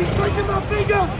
He's breaking my finger!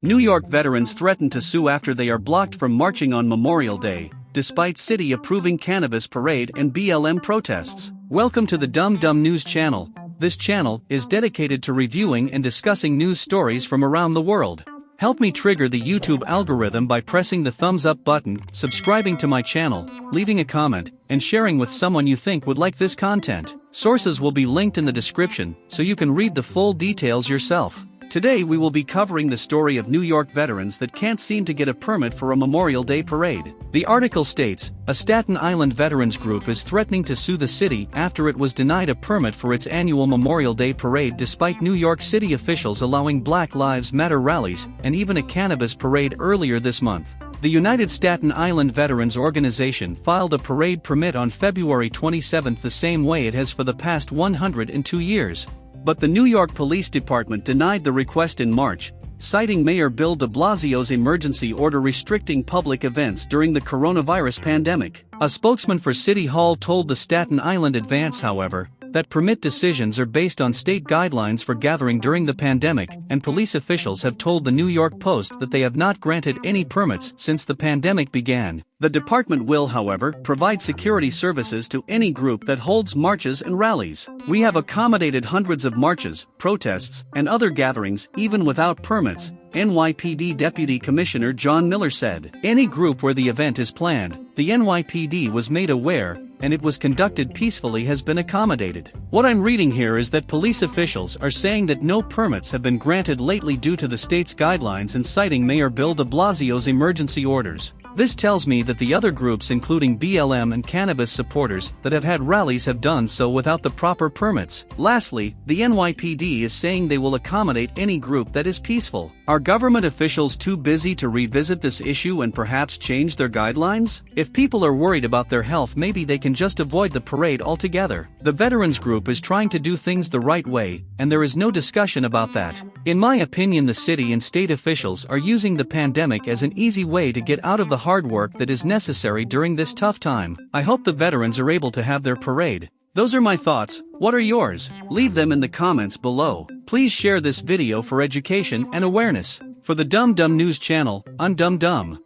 New York veterans threaten to sue after they are blocked from marching on Memorial Day, despite city approving cannabis parade and BLM protests. Welcome to the Dumb Dumb News channel. This channel is dedicated to reviewing and discussing news stories from around the world. Help me trigger the YouTube algorithm by pressing the thumbs up button, subscribing to my channel, leaving a comment, and sharing with someone you think would like this content. Sources will be linked in the description, so you can read the full details yourself. Today we will be covering the story of New York veterans that can't seem to get a permit for a Memorial Day parade. The article states, a Staten Island veterans group is threatening to sue the city after it was denied a permit for its annual Memorial Day parade despite New York City officials allowing Black Lives Matter rallies and even a cannabis parade earlier this month. The United Staten Island Veterans Organization filed a parade permit on February 27 the same way it has for the past 102 years. But the New York Police Department denied the request in March, citing Mayor Bill de Blasio's emergency order restricting public events during the coronavirus pandemic. A spokesman for City Hall told the Staten Island Advance, however, that permit decisions are based on state guidelines for gathering during the pandemic, and police officials have told the New York Post that they have not granted any permits since the pandemic began. The department will, however, provide security services to any group that holds marches and rallies. We have accommodated hundreds of marches, protests, and other gatherings even without permits, NYPD Deputy Commissioner John Miller said. Any group where the event is planned, the NYPD was made aware, and it was conducted peacefully has been accommodated. What I'm reading here is that police officials are saying that no permits have been granted lately due to the state's guidelines and citing Mayor Bill de Blasio's emergency orders. This tells me that the other groups including BLM and cannabis supporters that have had rallies have done so without the proper permits. Lastly, the NYPD is saying they will accommodate any group that is peaceful. Are government officials too busy to revisit this issue and perhaps change their guidelines? If people are worried about their health maybe they can just avoid the parade altogether. The Veterans Group is trying to do things the right way, and there is no discussion about that. In my opinion the city and state officials are using the pandemic as an easy way to get out of the hard work that is necessary during this tough time. I hope the veterans are able to have their parade. Those are my thoughts, what are yours? Leave them in the comments below. Please share this video for education and awareness. For the Dumb Dumb News channel, I'm Dumb Dumb.